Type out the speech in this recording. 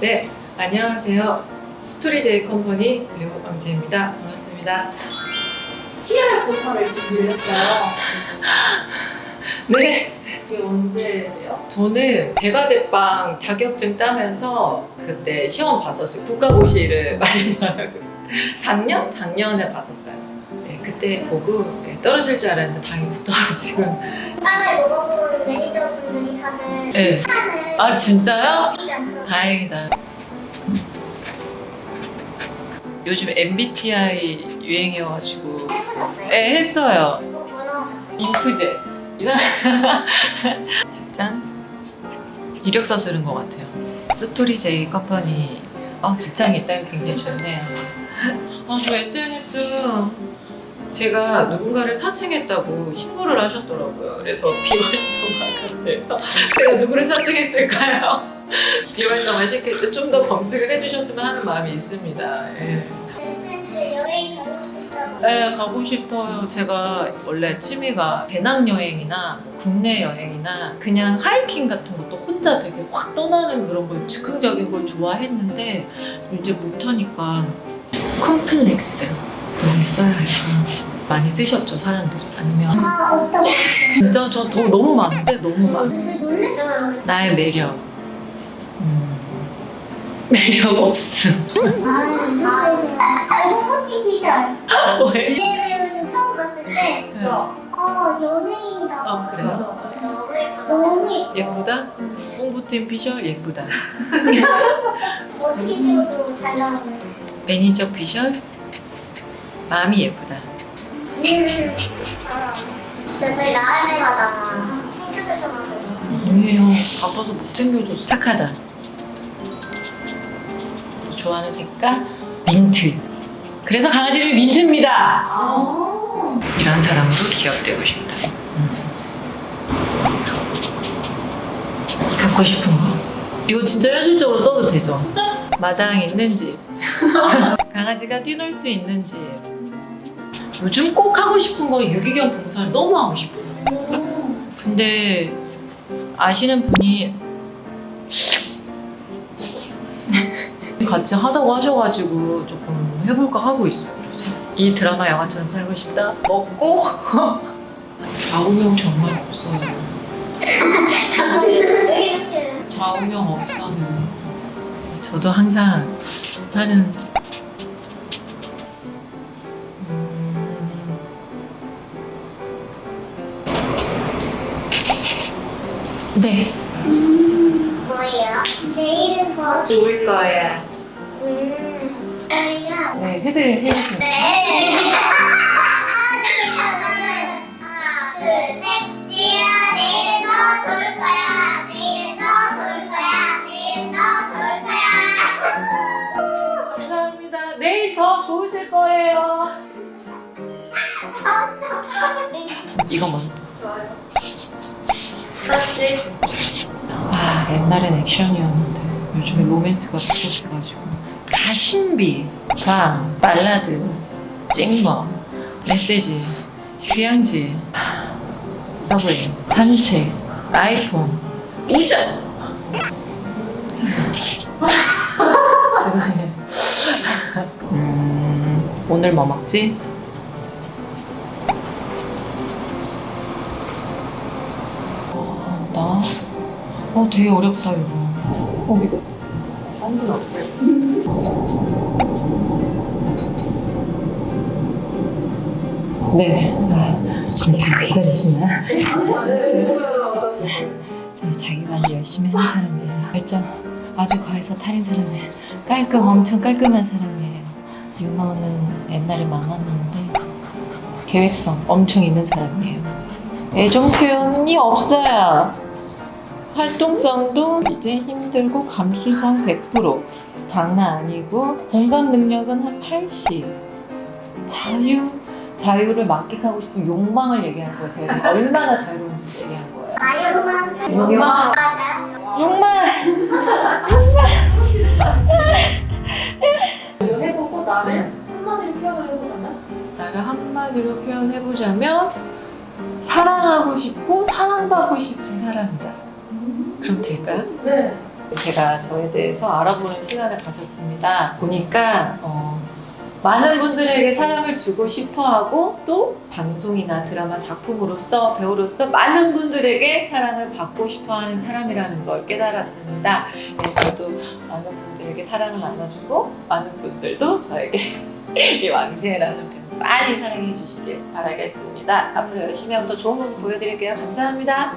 네, 안녕하세요. 스토리 제이 컴퍼니 배우 왕지입니다. 반갑습니다. PR 보상을 준비를 했어요. 네, 이게 언제예요? 저는 제과제빵 자격증 따면서 그때 시험 봤었어요. 국가고시를 마지막으로. 작년? 작년에 봤었어요. 네, 그때 보고 네, 떨어질 줄 알았는데 다행히 붙어가지고. 빵을 먹어본 매니저분들이 다들 네. 칭찬을 아, 진짜요? 다행이다. 요즘 MBTI 유행이어가지고. 해보셨어요? 네, 했어요. 뭐, 뭐 나오셨어요? 인프제 이런 직장 이력서 쓰는 것 같아요 스토리 제이 컴퍼니 어, 직장이 있다는 게 굉장히 좋네요 아저 SNS 제가 누군가를 사칭했다고 신고를 하셨더라고요 그래서 비활성화 같아서 제가 누구를 사칭했을까요? 비활성화 시킬 때 좀 더 검증을 해주셨으면 하는 마음이 있습니다 예. 가고 네, 가고 싶어요. 제가 원래 취미가 배낭여행이나 국내 여행이나 그냥 하이킹 같은 것도 혼자 되게 확 떠나는 그런 걸 즉흥적인 걸 좋아했는데 이제 못하니까 컴플렉스 여기 써야 할까? 많이 쓰셨죠, 사람들이? 아니면 아 진짜 저 더 너무 많은데 너무 많아. 왜 놀랬어요? 나의 매력. 음, 매력 없음. 아 홍보팀 피셜 왜? 지혜 배우는 처음 봤을 때 진짜. 어, 연예인이다 아, 그래요? 너무 예뻐 너무 예뻐 예쁘다? 홍보팀 피셜 예쁘다. 어떻게 찍어도 잘 나오는 매니저 피셜 마음이 예쁘다. 음. 아, 진짜 저희 나갈 때마다 챙겨주셔가지고 아니에요. 바빠서 못 챙겨줬어. 착하다. 좋아하는 색깔 민트. 그래서 강아지를 민트입니다. 아. 이런 사람으로 기억되고 싶다. 음. 갖고 싶은 거. 이거 진짜 현실적으로 써도 되죠? 마당 있는 집. 강아지가 뛰놀 수 있는 집. 요즘 꼭 하고 싶은 거 유기견 봉사를 너무 하고 싶어요. 근데 아시는 분이 같이 하자고 하셔가지고 조금 해볼까 하고 있어요. 그래서 이 드라마 영화처럼 살고 싶다. 먹고 좌우명 정말 없어요. 좌우명 없어요. 저도 항상 하는 음, 네. 뭐예요? 내일은 더 좋을 거야. 음, 저희가 네, 해드 해주세요. 네. 하나, 둘, 셋. 지혜야, 내일은 더 좋을 거야. 내일은 더 좋을 거야. 내일은 더 좋을 거야. 감사합니다. 내일 더 좋으실 거예요. 이거 먼저. 좋아요. 그렇지. 아, 옛날엔 액션이었는데 요즘에 로맨스가 부족해가지고 가신비, 감, 발라드, 찍먹, 메시지, 휴양지, 서브웨이, 산책, 라이톤, 우전. 죄송해요. 음, 오늘 뭐 먹지? 어, 나? 어, 되게 어렵다, 이거. 어, 이거. 완전 어때요? 네네. 아, 다 기다리시나? 저 자기 관리 열심히 하는 사람이에요. 일단 아주 과해서 탈인 사람이에요. 깔끔, 엄청 깔끔한 사람이에요. 유머는 옛날에 많았는데 계획성 엄청 있는 사람이에요. 애정 표현이 없어요. 활동성도 이제 힘들고 감수성 100% 장난 아니고 공감 능력은 한 80. 자유 자유를 만끽하고 싶은 욕망을 얘기한 거예요. 제가 얼마나 자유로운지 얘기한 거예요. 아유만 욕망. 욕망. 이거 해보고 나를 한마디로 표현을 해보자면? 나를 한마디로 표현해 보자면 사랑하고 싶고 사랑받고 싶은 사람이다. 그럼 될까요? 네. 제가 저에 대해서 알아보는 시간을 가졌습니다. 보니까 어, 많은 분들에게 사랑을 주고 싶어하고 또 방송이나 드라마 작품으로서 배우로서 많은 분들에게 사랑을 받고 싶어하는 사람이라는 걸 깨달았습니다. 네, 저도 많은 분들에게 사랑을 나눠주고 많은 분들도 저에게 이 왕지혜라는 배우 많이 사랑해 주시길 바라겠습니다. 앞으로 열심히 하면 더 좋은 모습 보여드릴게요. 감사합니다.